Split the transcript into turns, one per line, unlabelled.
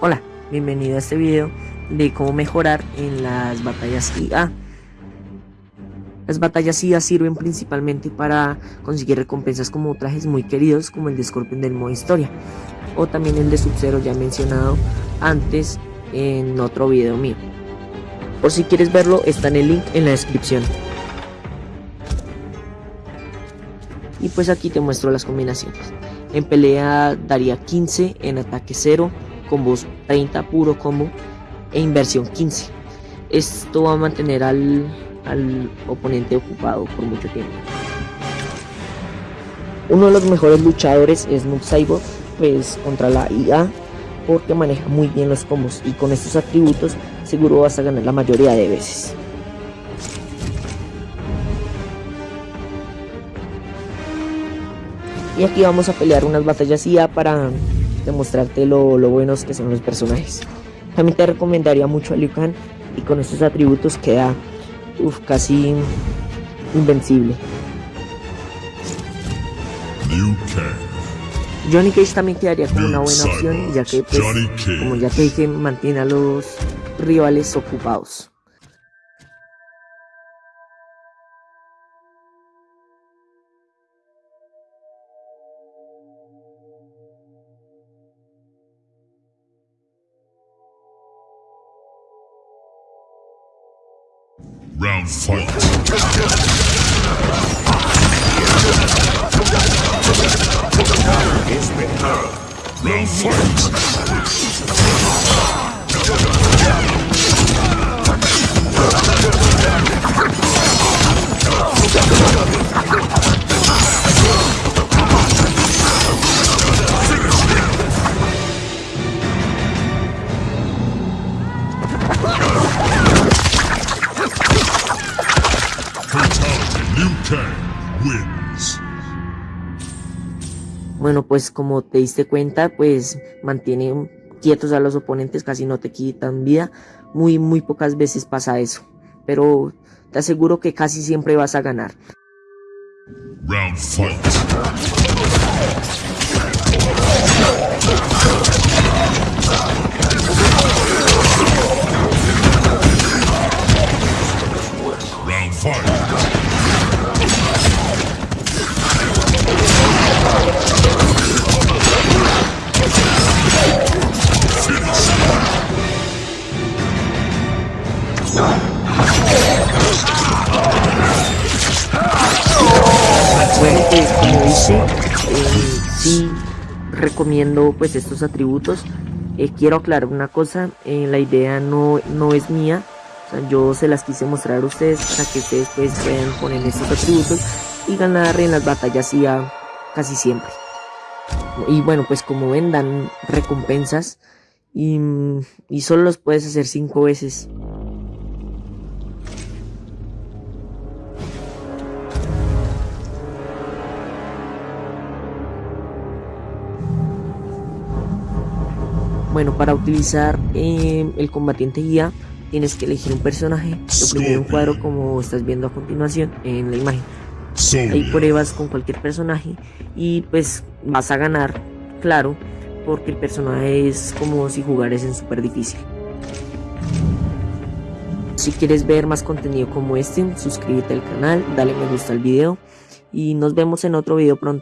Hola, bienvenido a este video de cómo mejorar en las batallas IA. Las batallas IA sirven principalmente para conseguir recompensas como trajes muy queridos como el de Scorpion del modo historia o también el de Sub-Zero ya mencionado antes en otro video mío. Por si quieres verlo está en el link en la descripción. Pues aquí te muestro las combinaciones. En pelea daría 15, en ataque 0, combos 30 puro combo e inversión 15. Esto va a mantener al, al oponente ocupado por mucho tiempo. Uno de los mejores luchadores es Noob pues contra la IA, porque maneja muy bien los combos y con estos atributos seguro vas a ganar la mayoría de veces. Y aquí vamos a pelear unas batallas IA para demostrarte lo, lo buenos que son los personajes. También te recomendaría mucho a Liu Kang y con estos atributos queda uf, casi invencible. Johnny Cage también quedaría como una buena opción ya que pues, como ya te dije mantiene a los rivales ocupados.
Round fight. Round
Bueno, pues como te diste cuenta, pues mantiene quietos a los oponentes, casi no te quitan vida. Muy, muy pocas veces pasa eso. Pero te aseguro que casi siempre vas a ganar. Round fight. Bueno, pues como dice, eh, sí recomiendo pues estos atributos. Eh, quiero aclarar una cosa, eh, la idea no, no es mía, yo se las quise mostrar a ustedes para que ustedes pues puedan poner estos atributos y ganar en las batallas ya casi siempre. Y bueno, pues como ven, dan recompensas y, y solo los puedes hacer 5 veces. Bueno, para utilizar eh, el combatiente guía tienes que elegir un personaje, oprimir un cuadro como estás viendo a continuación en la imagen. Ahí pruebas con cualquier personaje y pues vas a ganar, claro, porque el personaje es como si jugares en super difícil. Si quieres ver más contenido como este, suscríbete al canal, dale me gusta al video y nos vemos en otro video pronto.